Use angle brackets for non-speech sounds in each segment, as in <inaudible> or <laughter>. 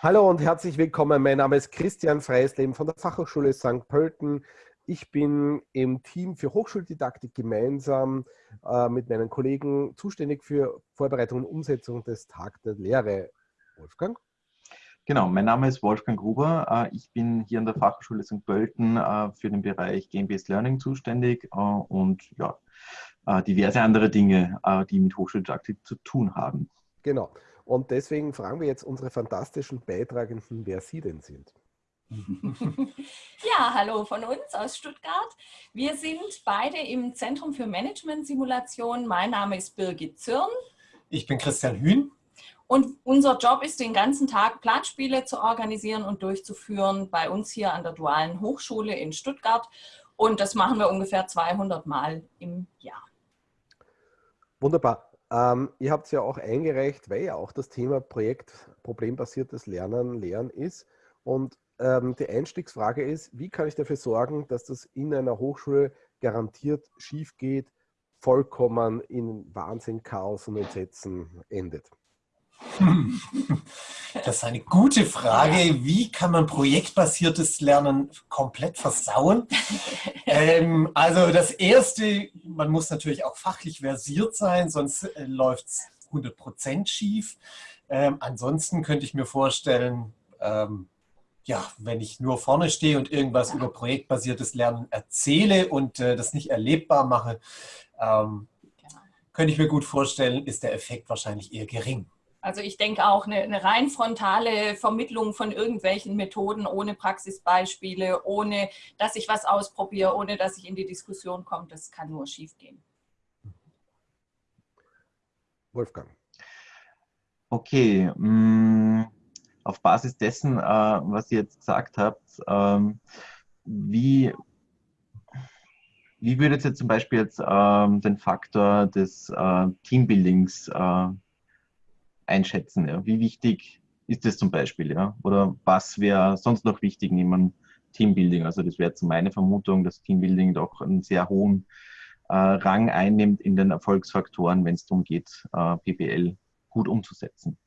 Hallo und herzlich willkommen. Mein Name ist Christian Freisleben von der Fachhochschule St. Pölten. Ich bin im Team für Hochschuldidaktik gemeinsam äh, mit meinen Kollegen zuständig für Vorbereitung und Umsetzung des Tag der Lehre. Wolfgang? Genau, mein Name ist Wolfgang Gruber. Äh, ich bin hier an der Fachhochschule St. Pölten äh, für den Bereich Game-Based Learning zuständig äh, und ja, diverse andere Dinge, die mit Hochschuldidaktik zu tun haben. Genau. Und deswegen fragen wir jetzt unsere fantastischen Beitragenden, wer sie denn sind. <laughs> Ja, hallo von uns aus Stuttgart. Wir sind beide im Zentrum für Management-Simulation. Mein Name ist Birgit Zürn. Ich bin Christian Hühn. Und unser Job ist, den ganzen Tag Planspiele zu organisieren und durchzuführen bei uns hier an der Dualen Hochschule in Stuttgart. Und das machen wir ungefähr 200 Mal im Jahr. Wunderbar. Ähm, ihr habt es ja auch eingereicht, weil ja auch das Thema Projekt problembasiertes Lernen, Lehren ist. Und ähm, die Einstiegsfrage ist, wie kann ich dafür sorgen, dass das in einer Hochschule garantiert schief geht, vollkommen in Wahnsinn, Chaos und Entsetzen endet? Das ist eine gute Frage. Wie kann man projektbasiertes Lernen komplett versauen? ähm, also das Erste, man muss natürlich auch fachlich versiert sein, sonst äh, läuft es 100% schief. Ähm, ansonsten könnte ich mir vorstellen, ähm, ja, wenn ich nur vorne stehe und irgendwas über projektbasiertes Lernen erzähle und äh, das nicht erlebbar mache, ähm, genau. könnte ich mir gut vorstellen, ist der Effekt wahrscheinlich eher gering. Also ich denke auch, eine, eine, rein frontale Vermittlung von irgendwelchen Methoden ohne Praxisbeispiele, ohne dass ich was ausprobiere, ohne dass ich in die Diskussion komme, das kann nur schiefgehen. Wolfgang. Okay, mm, auf Basis dessen, äh, was ihr jetzt gesagt habt, ähm, wie, wie würdet ihr zum Beispiel jetzt ähm, den Faktor des äh, Teambuildings äh, einschätzen? Ja? Wie wichtig ist das zum Beispiel? Ja? Oder was wäre sonst noch wichtig neben Teambuilding? Also das wäre jetzt meine Vermutung, dass Teambuilding doch einen sehr hohen äh, Rang einnimmt in den Erfolgsfaktoren, wenn es darum geht, äh, PBL gut umzusetzen.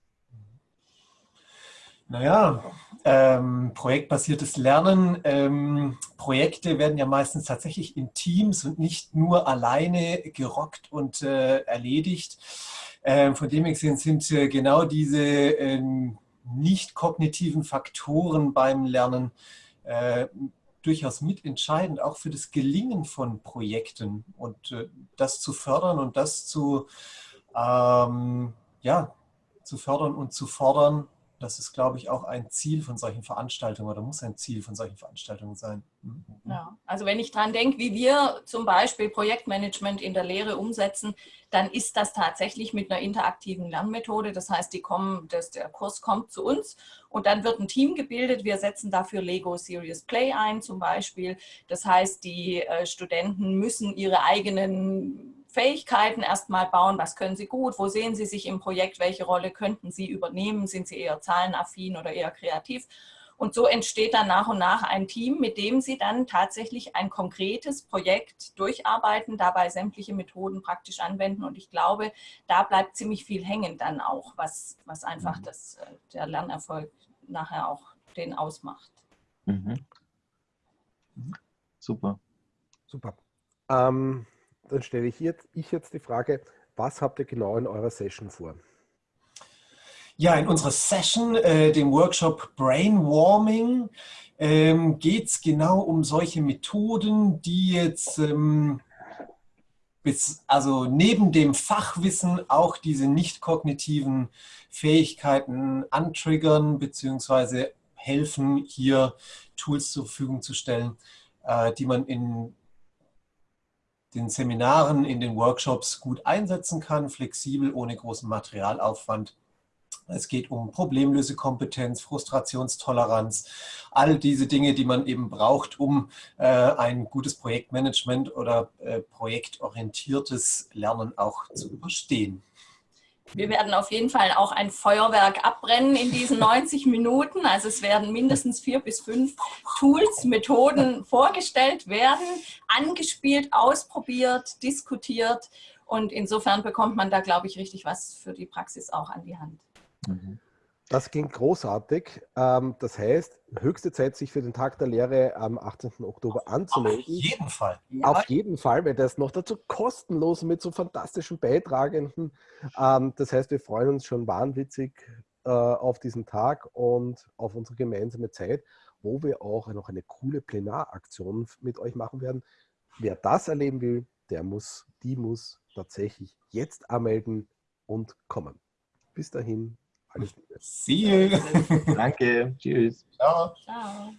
Naja, ähm, projektbasiertes Lernen. Ähm, Projekte werden ja meistens tatsächlich in Teams und nicht nur alleine gerockt und äh, erledigt. Ähm, von dem her sind äh, genau diese ähm, nicht kognitiven Faktoren beim Lernen äh, durchaus mitentscheidend, auch für das Gelingen von Projekten und äh, das zu fördern und das zu, ähm, ja, zu fördern und zu fordern, das ist, glaube ich, auch ein Ziel von solchen Veranstaltungen oder muss ein Ziel von solchen Veranstaltungen sein. Mhm. Ja, also wenn ich daran denke, wie wir zum Beispiel Projektmanagement in der Lehre umsetzen, dann ist das tatsächlich mit einer interaktiven Lernmethode. Das heißt, die kommen, das, der Kurs kommt zu uns und dann wird ein Team gebildet. Wir setzen dafür Lego Serious Play ein zum Beispiel. Das heißt, die äh, Studenten müssen ihre eigenen Fähigkeiten erstmal bauen, was können Sie gut, wo sehen Sie sich im Projekt, welche Rolle könnten Sie übernehmen, sind Sie eher zahlenaffin oder eher kreativ. Und so entsteht dann nach und nach ein Team, mit dem Sie dann tatsächlich ein konkretes Projekt durcharbeiten, dabei sämtliche Methoden praktisch anwenden. Und ich glaube, da bleibt ziemlich viel hängen dann auch, was, was einfach mhm. das, äh, der Lernerfolg nachher auch den ausmacht. Mhm. Super. Super. Ähm, dann stelle ich jetzt, ich jetzt die Frage, was habt ihr genau in eurer Session vor? Ja, in unserer Session, äh, dem Workshop Brainwarming, ähm, geht es genau um solche Methoden, die jetzt ähm, bis, also neben dem Fachwissen auch diese nicht kognitiven Fähigkeiten antriggern bzw. helfen, hier Tools zur Verfügung zu stellen, äh, die man in den Seminaren, in den Workshops gut einsetzen kann, flexibel, ohne großen Materialaufwand. Es geht um Problemlösekompetenz, Frustrationstoleranz, all diese Dinge, die man eben braucht, um äh, ein gutes Projektmanagement oder äh, projektorientiertes Lernen auch zu überstehen. Wir werden auf jeden Fall auch ein Feuerwerk abbrennen in diesen 90 <laughs> Minuten. Also es werden mindestens vier bis fünf Tools, Methoden <laughs> vorgestellt werden, angespielt, ausprobiert, diskutiert. Und insofern bekommt man da, glaube ich, richtig was für die Praxis auch an die Hand. Mhm. Das ging großartig. Ähm, das heißt, höchste Zeit, sich für den Tag der Lehre am 18. Oktober anzumelden. Auf jeden Fall. Auf jeden Fall, weil das noch dazu kostenlos mit so fantastischen Beitragenden. Ähm, das heißt, wir freuen uns schon wahnwitzig äh, auf diesen Tag und auf unsere gemeinsame Zeit, wo wir auch noch eine coole Plenaraktion mit euch machen werden. Wer das erleben will, der muss, die muss tatsächlich jetzt anmelden und kommen. Bis dahin, alles Liebe. See you. Danke. <laughs> Tschüss. Ciao. Ciao.